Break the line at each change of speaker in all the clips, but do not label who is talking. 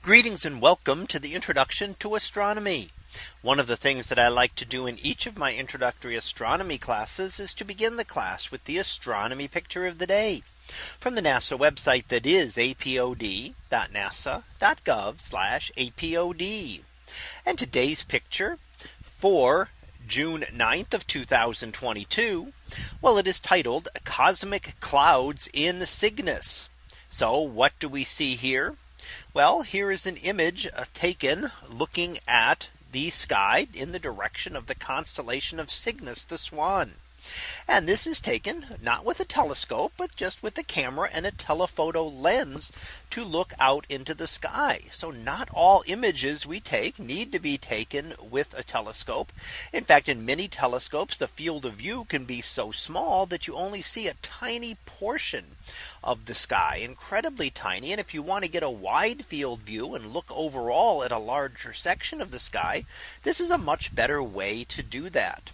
Greetings and welcome to the introduction to astronomy. One of the things that I like to do in each of my introductory astronomy classes is to begin the class with the astronomy picture of the day from the NASA website that is apod.nasa.gov apod. And today's picture for June 9th of 2022. Well, it is titled Cosmic Clouds in Cygnus. So what do we see here? Well, here is an image uh, taken looking at the sky in the direction of the constellation of Cygnus the Swan. And this is taken not with a telescope, but just with a camera and a telephoto lens to look out into the sky. So not all images we take need to be taken with a telescope. In fact, in many telescopes, the field of view can be so small that you only see a tiny portion of the sky incredibly tiny. And if you want to get a wide field view and look overall at a larger section of the sky, this is a much better way to do that.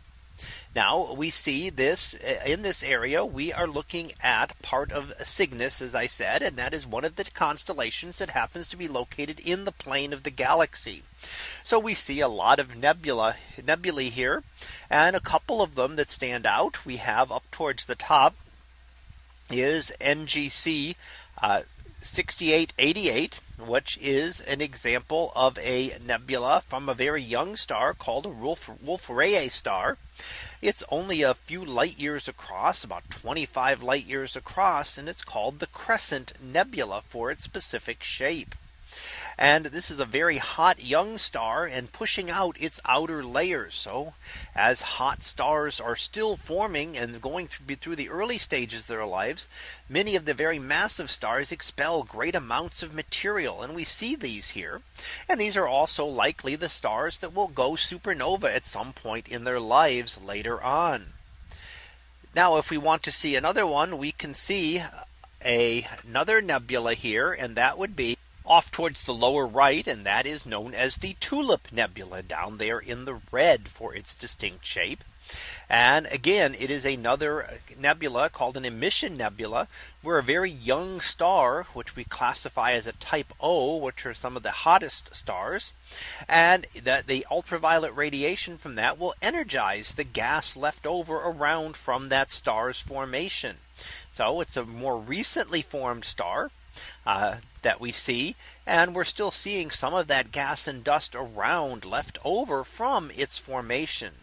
Now we see this uh, in this area we are looking at part of Cygnus as I said and that is one of the constellations that happens to be located in the plane of the galaxy. So we see a lot of nebula nebulae here and a couple of them that stand out we have up towards the top is NGC uh, 6888 which is an example of a nebula from a very young star called a Wolf-Rayet star. It's only a few light years across about 25 light years across and it's called the Crescent Nebula for its specific shape. And this is a very hot young star and pushing out its outer layers. So as hot stars are still forming and going through the early stages of their lives, many of the very massive stars expel great amounts of material. And we see these here. And these are also likely the stars that will go supernova at some point in their lives later on. Now, if we want to see another one, we can see a, another nebula here, and that would be off towards the lower right. And that is known as the Tulip Nebula down there in the red for its distinct shape. And again, it is another nebula called an emission nebula, where a very young star, which we classify as a type O, which are some of the hottest stars, and that the ultraviolet radiation from that will energize the gas left over around from that star's formation. So it's a more recently formed star uh, that we see. And we're still seeing some of that gas and dust around left over from its formation.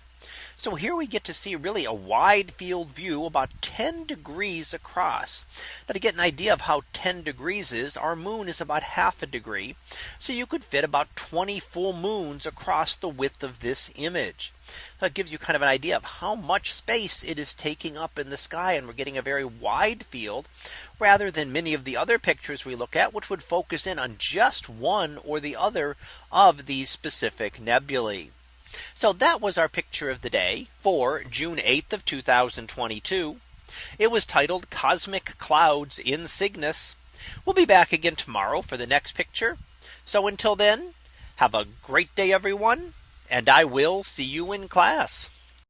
So here we get to see really a wide field view about 10 degrees across. Now to get an idea of how 10 degrees is our moon is about half a degree. So you could fit about 20 full moons across the width of this image. That gives you kind of an idea of how much space it is taking up in the sky and we're getting a very wide field rather than many of the other pictures we look at which would focus in on just one or the other of these specific nebulae. So that was our picture of the day for June 8th of 2022. It was titled Cosmic Clouds in Cygnus. We'll be back again tomorrow for the next picture. So until then, have a great day, everyone, and I will see you in class.